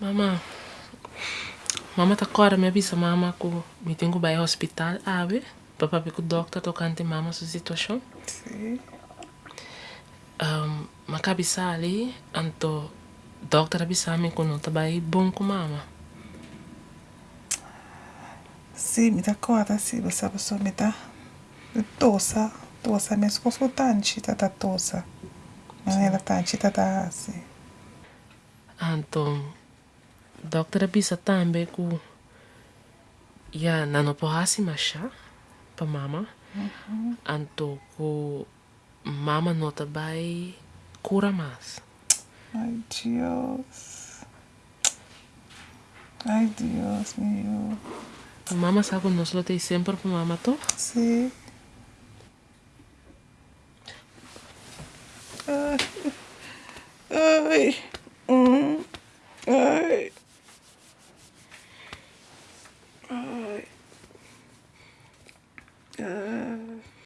Mama, mama tá agora me avisa mama que me tenho que ir ao hospital? Para ver que o doutor tocante mama sua situação. Sim. Um, mas cabeça ali, anto doutor avisa me que não tá bem bom com mama. Sim, me dá conta, sim, você pessoa me dá tosa, tosa, mesmo com tanti, tá tosa. Mas ela tanti, tá tá assim. Anto, doutor avisa também que ya não pode mais chá para mama. Anto que mama não tá bem cura mais. Ai, Deus. Ai, Deus meu. Mama sabe que nós lutei sempre para mama, tô? Sim. Ai. Ai. Ai. う。